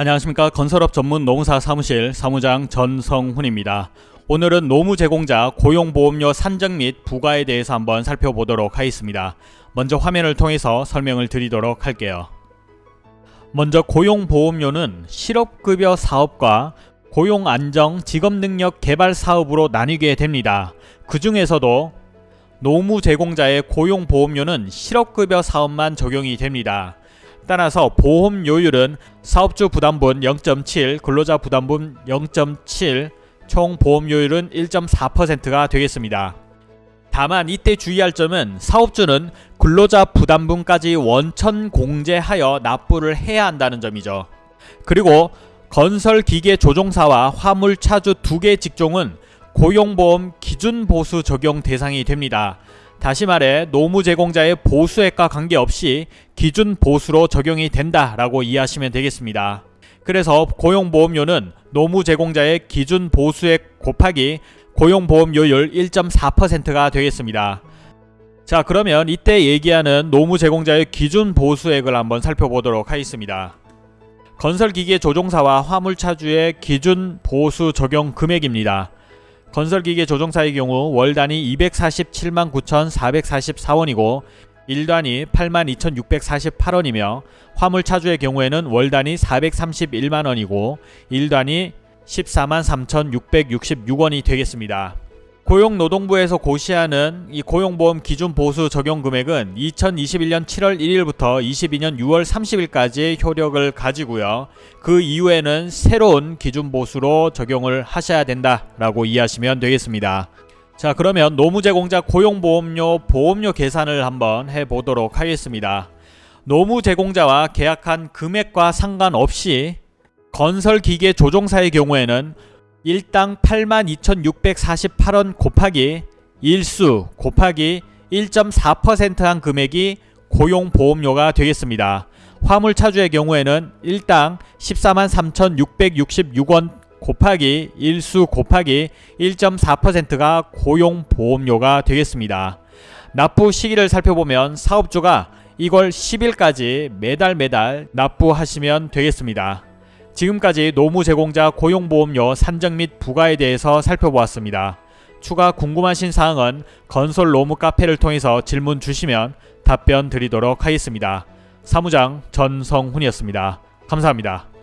안녕하십니까 건설업 전문 노무사 사무실 사무장 전성훈입니다. 오늘은 노무 제공자 고용보험료 산정 및 부과에 대해서 한번 살펴보도록 하겠습니다. 먼저 화면을 통해서 설명을 드리도록 할게요. 먼저 고용보험료는 실업급여 사업과 고용안정 직업능력 개발 사업으로 나뉘게 됩니다. 그 중에서도 노무 제공자의 고용보험료는 실업급여 사업만 적용이 됩니다. 따라서 보험료율은 사업주 부담분 0.7, 근로자 부담분 0.7, 총 보험료율은 1.4%가 되겠습니다. 다만 이때 주의할 점은 사업주는 근로자 부담분까지 원천 공제하여 납부를 해야 한다는 점이죠. 그리고 건설기계 조종사와 화물차주 두 개 직종은 고용보험 기준보수 적용 대상이 됩니다. 다시 말해 노무 제공자의 보수액과 관계없이 기준 보수로 적용이 된다라고 이해하시면 되겠습니다. 그래서 고용보험료는 노무 제공자의 기준 보수액 곱하기 고용보험료율 1.4%가 되겠습니다. 자 그러면 이때 얘기하는 노무 제공자의 기준 보수액을 한번 살펴보도록 하겠습니다. 건설기계 조종사와 화물차주의 기준 보수 적용 금액입니다. 건설기계 조종사의 경우 월 단위 247만 9,444원이고 1단위 82,648원이며 화물차주의 경우에는 월 단위 431만원이고 1단위 14만 3,666원이 되겠습니다. 고용노동부에서 고시하는 이 고용보험 기준 보수 적용 금액은 2021년 7월 1일부터 22년 6월 30일까지 효력을 가지고요. 그 이후에는 새로운 기준 보수로 적용을 하셔야 된다라고 이해하시면 되겠습니다. 자 그러면 노무제공자 고용보험료 보험료 계산을 한번 해보도록 하겠습니다. 노무제공자와 계약한 금액과 상관없이 건설기계 조종사의 경우에는 일당 82,648원 곱하기 일수 곱하기 1.4%한 금액이 고용보험료가 되겠습니다. 화물차주의 경우에는 일당 14만 3,666원 곱하기 일수 곱하기 1.4%가 고용보험료가 되겠습니다. 납부 시기를 살펴보면 사업주가 이걸 10일까지 매달 매달 납부하시면 되겠습니다. 지금까지 노무 제공자 고용보험료 산정 및 부과에 대해서 살펴보았습니다. 추가 궁금하신 사항은 건설 노무 카페를 통해서 질문 주시면 답변 드리도록 하겠습니다. 사무장 전성훈이었습니다. 감사합니다.